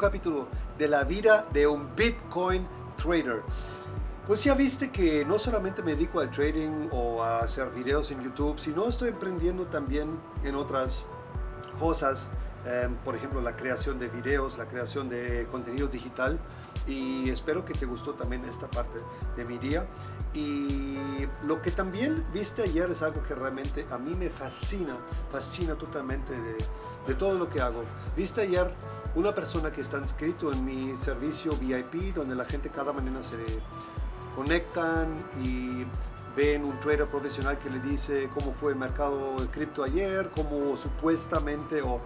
capítulo de la vida de un Bitcoin trader. Pues ya viste que no solamente me dedico al trading o a hacer videos en YouTube, sino estoy emprendiendo también en otras cosas, em, por ejemplo la creación de videos, la creación de contenido digital y espero que te gustó también esta parte de mi día. Y lo que también viste ayer es algo que realmente a mí me fascina, fascina totalmente de, de todo lo que hago. Viste ayer una persona que está inscrito en mi servicio VIP, donde la gente cada mañana se conectan y ven un trader profesional que le dice cómo fue el mercado de cripto ayer, cómo supuestamente o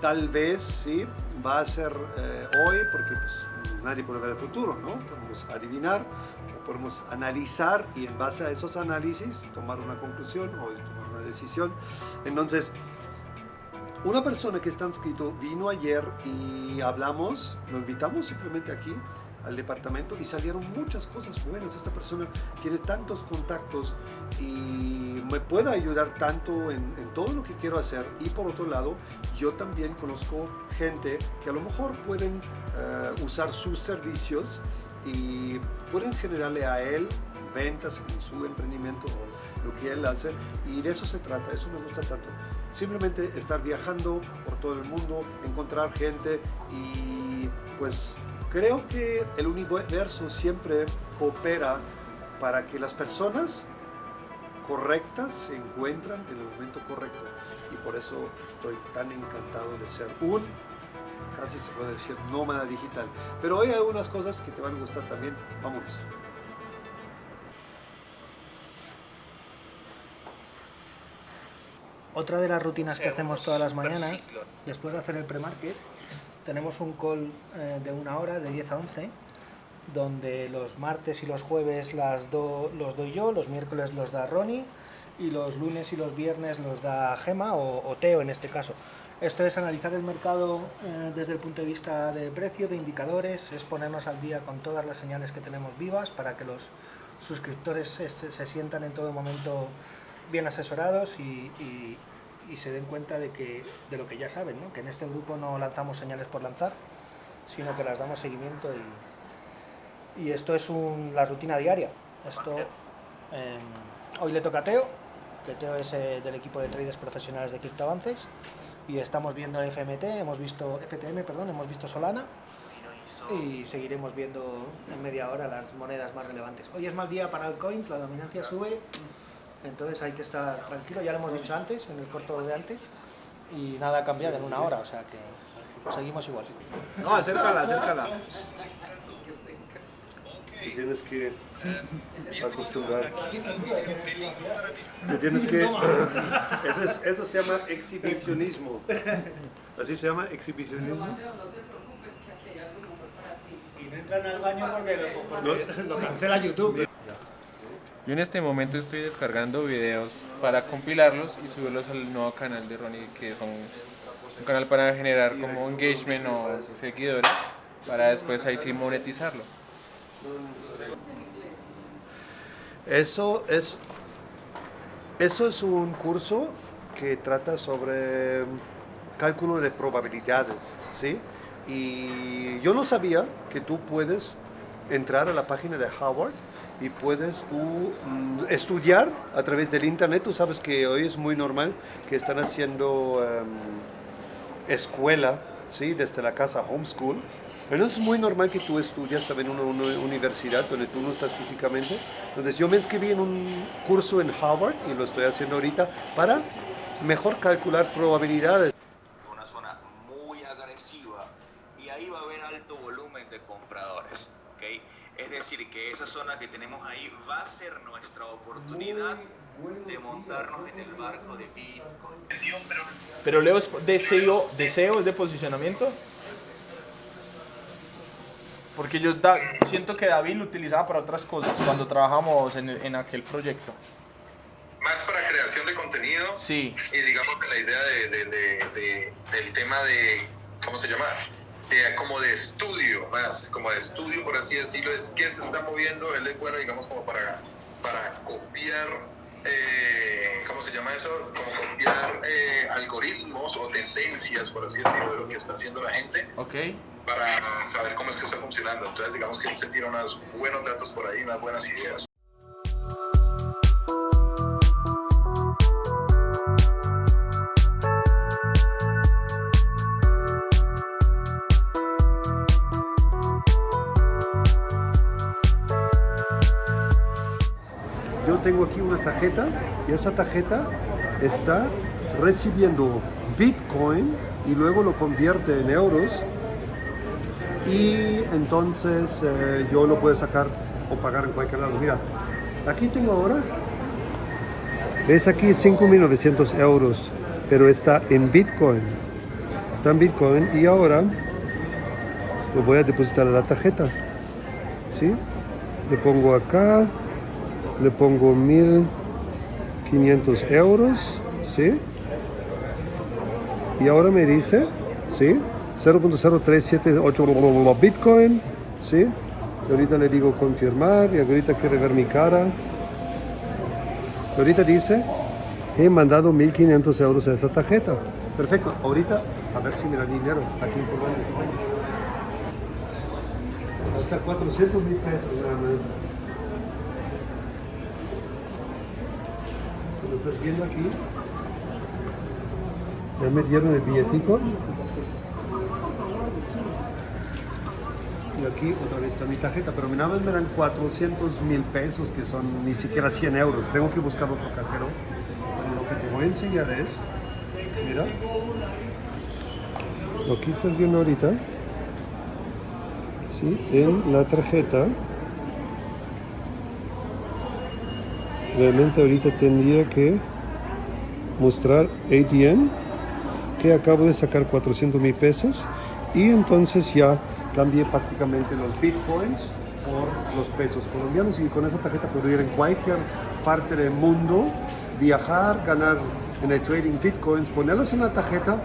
tal vez sí va a ser eh, hoy, porque pues, nadie puede ver el futuro, ¿no? Podemos adivinar o podemos analizar y en base a esos análisis tomar una conclusión o tomar una decisión. Entonces, una persona que está inscrito vino ayer y hablamos, lo invitamos simplemente aquí al departamento y salieron muchas cosas buenas. Esta persona tiene tantos contactos y me puede ayudar tanto en, todo lo que quiero hacer. Y por otro lado, yo también conozco gente que a lo mejor pueden eh, usar sus servicios y pueden generarle a él ventas en su emprendimiento o lo que él hace. Y de eso se trata, eso me gusta tanto simplemente estar viajando por todo el mundo, encontrar gente y pues creo que el universo siempre coopera para que las personas correctas se encuentran en el momento correcto. Y por eso estoy tan encantado de ser un casi se puede decir nómada digital. Pero hoy hay algunas cosas que te van a gustar también. Vámonos. Otra de las rutinas que hacemos todas las mañanas, después de hacer el pre-market, tenemos un call eh, de una hora, de 10 a 11, donde los martes y los jueves las los doy yo, los miércoles los da Ronnie, y los lunes y los viernes los da Gema, o, Teo en este caso. Esto es analizar el mercado eh, desde el punto de vista de precio, de indicadores, es ponernos al día con todas las señales que tenemos vivas para que los suscriptores se, sientan en todo momento bien asesorados y se den cuenta de, que, de lo que ya saben, que en este grupo no lanzamos señales por lanzar, sino que las damos seguimiento y, y esto es un, la rutina diaria. Esto, em, hoy le toca a Teo, que Teo es eh, del equipo de traders profesionales de CryptoAvances y estamos viendo FMT, hemos visto FTM, perdón, hemos visto Solana y seguiremos viendo en media hora las monedas más relevantes. Hoy es mal día para altcoins, la dominancia sube, entonces hay que estar tranquilo, ya lo hemos dicho antes, en el corto de antes, y nada ha cambiado en una hora, o sea que seguimos igual. No, acércala, acércala. Te tienes que acostumbrar. Te tienes que... Eso, eso se llama exhibicionismo. ¿Así se llama exhibicionismo? Y no entran al baño porque lo, lo cancela YouTube. Yo en este momento estoy descargando videos para compilarlos y subirlos al nuevo canal de Ronnie, que es un, canal para generar como engagement o seguidores, para después ahí sí monetizarlo. Eso es, eso es un curso que trata sobre cálculo de probabilidades, ¿sí? Y yo no sabía que tú puedes entrar a la página de Howard y puedes tú mm, estudiar a través del internet. Tú sabes que hoy es muy normal que están haciendo em, escuela, ¿sí? desde la casa, homeschool. Pero es muy normal que tú estudias también en una, universidad donde tú no estás físicamente. Entonces yo me inscribí en un curso en Harvard y lo estoy haciendo ahorita para mejor calcular probabilidades. Una zona muy agresiva y ahí va a haber alto volumen de compradores. Es decir, que esa zona que tenemos ahí va a ser nuestra oportunidad de montarnos en el barco de Bitcoin. Pero Leo es deseo, deseo es de posicionamiento. Porque yo siento que David lo utilizaba para otras cosas cuando trabajamos en, en aquel proyecto. Más para creación de contenido. Sí. Y digamos que la idea de, de, del tema de, ¿cómo se llama? Como de estudio, más como de estudio, por así decirlo, es que se está moviendo, él es bueno, digamos, como para, para copiar eh, ¿cómo se llama eso? Como copiar eh, algoritmos o tendencias, por así decirlo, de lo que está haciendo la gente. Ok. Para saber cómo es que está funcionando. Entonces, digamos que se tira unos buenos datos por ahí, unas buenas ideas. Una tarjeta y esa tarjeta está recibiendo Bitcoin y luego lo convierte en euros y entonces eh, yo lo puedo sacar o pagar en cualquier lado. Mira, aquí tengo ahora, ves aquí 5.900 euros, pero está en Bitcoin. Está en Bitcoin y ahora lo voy a depositar a la tarjeta. ¿Sí? Le pongo acá, le pongo 1500 euros, ¿sí? Y ahora me dice, ¿sí? 0.0378 Bitcoin, ¿sí? Y ahorita le digo confirmar y ahorita quiere ver mi cara. Y ahorita dice, he mandado 1500 euros a esa tarjeta. Perfecto, ahorita a ver si me da dinero aquí en Colombia. Hasta 400 mil pesos nada más. lo estás viendo aquí. Ya me dieron el billetico. Y aquí otra vez está mi tarjeta, pero nada más me dan 400 mil pesos, que son ni siquiera 100 euros. Tengo que buscar otro cajero. Pero lo que te voy a enseñar es, mira, lo que estás viendo ahorita, ¿sí? en la tarjeta, realmente ahorita tendría que mostrar ATM que acabo de sacar 400 mil pesos y entonces ya cambié prácticamente los bitcoins por los pesos colombianos y con esa tarjeta puedo ir en cualquier parte del mundo, viajar, ganar en el trading bitcoins, ponerlos en la tarjeta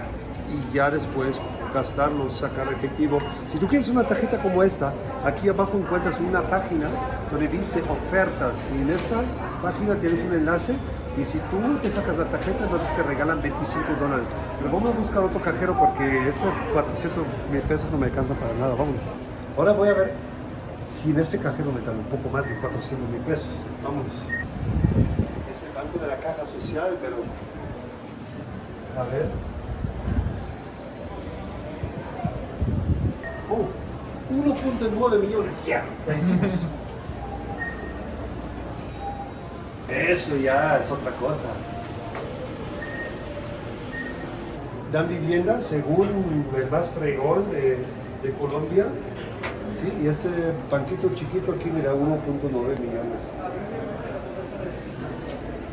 y ya después gastarlos, sacar efectivo. Si tú quieres una tarjeta como esta, aquí abajo encuentras una página donde dice ofertas y en esta página tienes un enlace y si tú te sacas la tarjeta entonces te regalan 25 dólares. Pero vamos a buscar otro cajero porque ese 400 mil pesos no me alcanza para nada. Vamos. Ahora voy a ver si en este cajero me dan un poco más de 400 mil pesos. Vamos. Es el banco de la caja social, pero... A ver. Oh, 1.9 millones. Ya, ya Eso ya es otra cosa. Dan vivienda según el más fregón de, de Colombia. Sí, y ese banquito chiquito aquí mira 1.9 millones.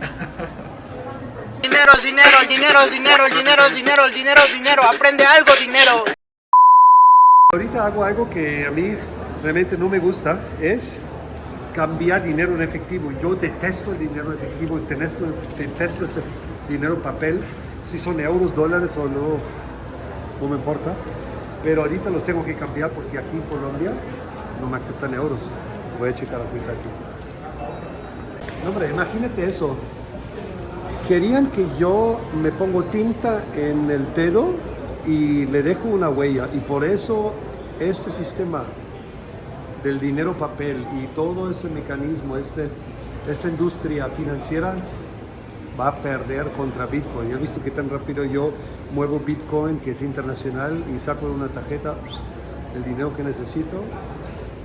Dinero, dinero, dinero, dinero, dinero, dinero, dinero, dinero, aprende algo, dinero. Ahorita hago algo que a mí realmente no me gusta, es cambiar dinero en efectivo. Yo detesto el dinero efectivo, detesto, detesto este dinero papel, si son euros, dólares o no, no me importa. Pero ahorita los tengo que cambiar porque aquí en Colombia no me aceptan euros. Voy a checar la cuenta aquí. No, hombre, imagínate eso. Querían que yo me pongo tinta en el dedo y le dejo una huella. Y por eso este sistema del dinero papel y todo ese mecanismo, este, esta industria financiera va a perder contra Bitcoin. Ya he visto que tan rápido yo muevo Bitcoin, que es internacional, y saco una tarjeta pues, el dinero que necesito.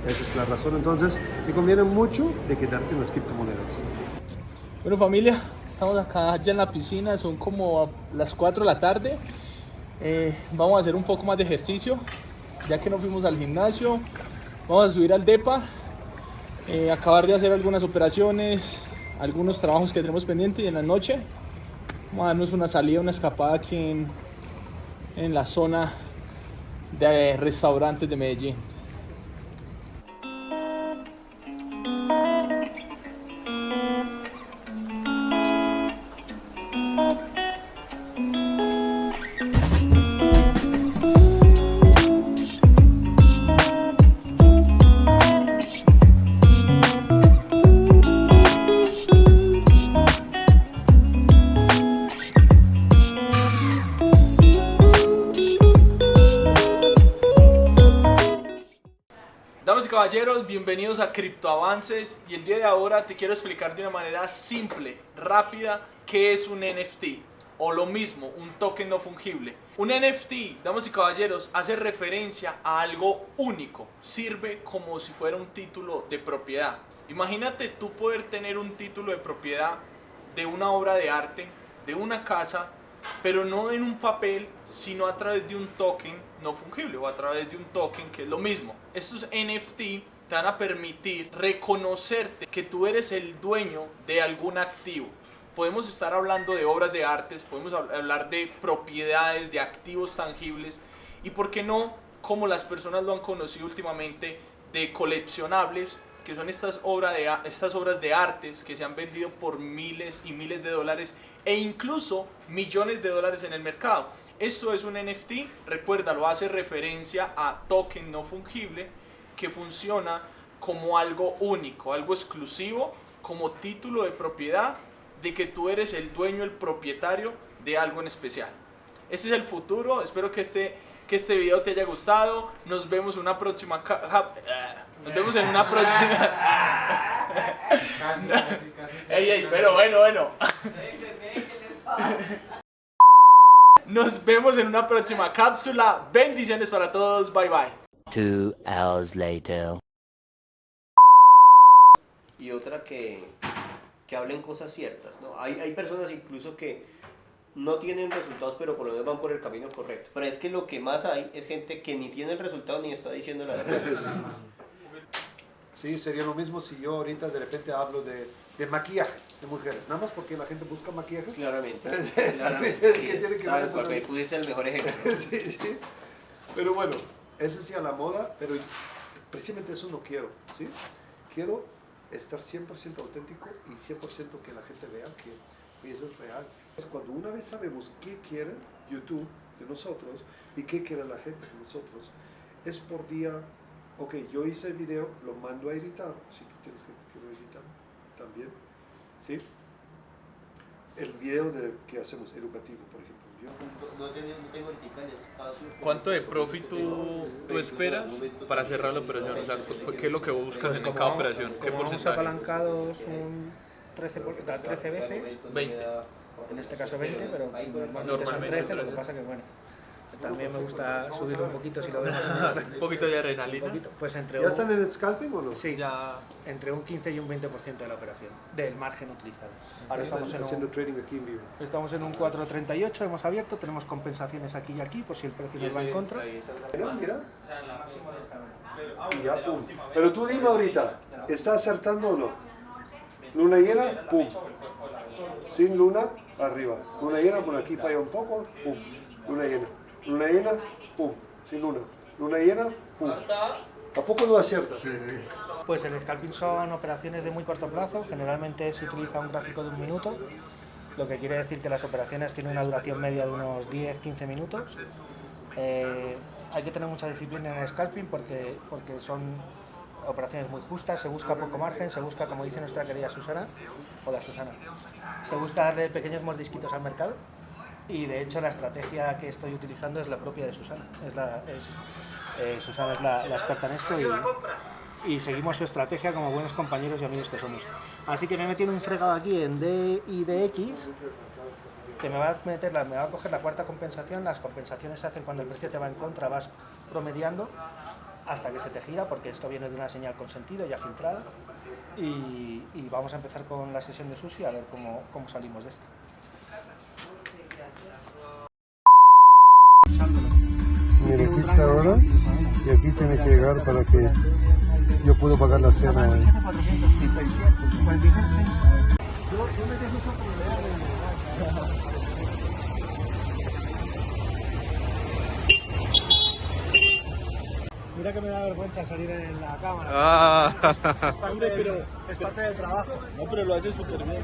Esa es la razón. Entonces, me conviene mucho de quedarte en las criptomonedas. Bueno familia, estamos acá ya en la piscina, son como las 4 de la tarde. Eh, vamos a hacer un poco más de ejercicio, ya que no fuimos al gimnasio. Vamos a subir al DEPA, eh, acabar de hacer algunas operaciones, algunos trabajos que tenemos pendientes y en la noche vamos a darnos una salida, una escapada aquí en, en la zona de restaurantes de Medellín. Bienvenidos a Criptoavances y el día de ahora te quiero explicar de una manera simple, rápida, qué es un NFT o lo mismo, un token no fungible. Un NFT, damas y caballeros, hace referencia a algo único, sirve como si fuera un título de propiedad. Imagínate tú poder tener un título de propiedad de una obra de arte, de una casa, pero no en un papel, sino a través de un token no fungible o a través de un token que es lo mismo. Estos NFT te van a permitir reconocerte que tú eres el dueño de algún activo. Podemos estar hablando de obras de artes, podemos hablar de propiedades, de activos tangibles y por qué no, como las personas lo han conocido últimamente, de coleccionables que son estas, obras de, estas obras de artes que se han vendido por miles y miles de dólares e incluso millones de dólares en el mercado. Esto es un NFT, recuerda, lo hace referencia a token no fungible que funciona como algo único, algo exclusivo, como título de propiedad de que tú eres el dueño, el propietario de algo en especial. Este es el futuro, espero que este, que este video te haya gustado, nos vemos en una próxima... Nos vemos en una próxima... Casi, casi, casi. Ey, ey, pero bueno, bueno. Nos vemos en una próxima cápsula. Bendiciones para todos. Bye bye. Two hours later. y otra que, que hablen cosas ciertas. ¿no? Hay, hay personas incluso que no tienen resultados, pero por lo menos van por el camino correcto. Pero es que lo que más hay es gente que ni tiene el resultado ni está diciendo la verdad. Sí, sería lo mismo si yo ahorita de repente hablo de, de maquillaje de mujeres, nada más porque la gente busca maquillaje. Claramente. Claramente. ¿qué sí, tiene es- que ah, ver con porque pudiste el mejor ejemplo. sí, sí. Pero bueno, ese sí a la moda, pero precisamente eso no quiero, ¿sí? Quiero estar 100% auténtico y 100% que la gente vea que eso es real. Es cuando una vez sabemos qué quiere YouTube de nosotros y qué quiere la gente de nosotros, es por día, ok, yo hice el video, lo mando a editar, si tú tienes que lo editar también, ¿sí? El video de, que hacemos educativo, por ejemplo. Yo, No, tengo, no tengo espacio. ¿Cuánto de profit tú, tú esperas para cerrar la operación? O sea, ¿qué es lo que buscas Pues en cada vamos- operación? ¿Qué como porcentaje? apalancados un 13, por- da 13 veces, 20. en este caso 20, pero normalmente son Normalmente 13, lo que 13. pasa que bueno, también me gusta subir un poquito si lo vemos Un poquito de un adrenalina. poquito, pues entre ¿Ya están en el scalping o no? sí, Ya. entre un 15 y un 20% de la operación, del margen utilizado. Ahora estamos en haciendo un, trading aquí en vivo. estamos en un 4.38, hemos abierto, tenemos compensaciones aquí y aquí por si el precio nos va en contra. Mira, mira. Y ya, pum. Pero tú dime ahorita, ¿está acertando o no? Luna llena, pum. Sin luna, arriba. Luna llena, por aquí falla un poco, pum. Luna llena. Luna llena, pum. Sin luna. Luna llena, pum. ¿A poco no acierta? Pues el scalping son operaciones de muy corto plazo, generalmente se utiliza un gráfico de un minuto, lo que quiere decir que las operaciones tienen una duración media de unos 10-15 minutos. Eh, hay que tener mucha disciplina en el scalping porque, porque son operaciones muy justas, se busca poco margen, se busca, como dice nuestra querida Susana, hola Susana, se busca darle pequeños mordisquitos al mercado y de hecho la estrategia que estoy utilizando es la propia de Susana. Es la, es, eh, Susana es la, experta en esto y, y seguimos su estrategia como buenos compañeros y amigos que somos. Así que me he metido un fregado aquí en D y DX que me va a meter la, me va a coger la cuarta compensación. Las compensaciones se hacen cuando el precio te va en contra, vas promediando hasta que se te gira, porque esto viene de una señal con sentido ya filtrada. Y, y vamos a empezar con la sesión de sushi a ver cómo, cómo salimos de esta. Mira, aquí está ahora y aquí tiene que llegar para que yo pueda pagar la cena. Mira que me da vergüenza salir en la cámara. Ah, Es parte, del, es parte del trabajo. no, pero lo haces súper bien.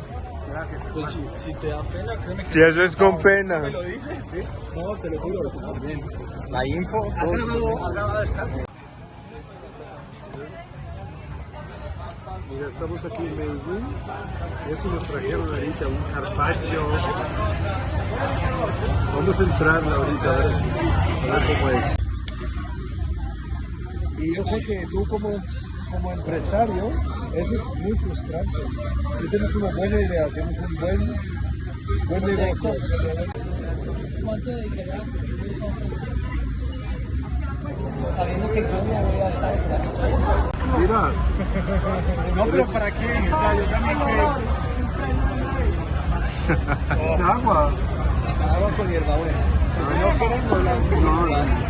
Gracias. Pues si, si te da pena, créeme que Si eso es con pena. ¿Me lo dices? Sí. No, te lo juro, súper bien. La info, ¿Has grabado, has grabado scalping? Mira, estamos aquí en Medellín eso nos trajeron ahorita un carpaccio. Vamos a entrar ahorita a ver, a ver cómo es. Y yo sé que tú como, como empresario, eso es muy frustrante. Tú tienes una buena idea, tienes un buen, buen negocio. ¿Cuánto dedicarás? Sabiendo que yo no voy a estar. Mira, No, pero ¿para qué? O sea, yo también es agua. Agua con hierbabuena. No queremos la No, no.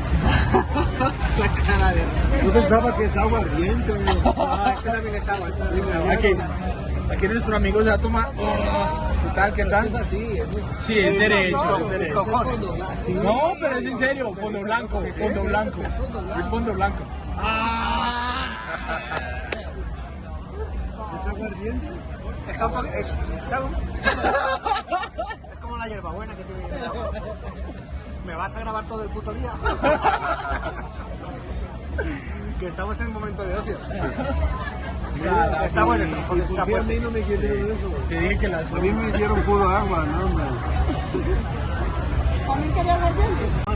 La cara de... Yo pensaba que es agua ardiente. Ah, este también es agua. Este también es agua. Aquí, aquí nuestro amigo se va a tomar. ¿Qué tal? ¿Qué tal? Es así, es Sí, es derecho. No, pero es en serio, fondo blanco, fondo blanco. Es fondo blanco. ¿Es agua ardiente? Es como, es, es agua. Es como la hierbabuena que tiene el agua. ¿Me vas a grabar todo el puto día? que estamos en un momento de ocio. Está bueno, está, ¿y está ¿Por qué a mí no me quitaron eso? Te dije que las A mí me dieron puro agua, no, hombre. Sí.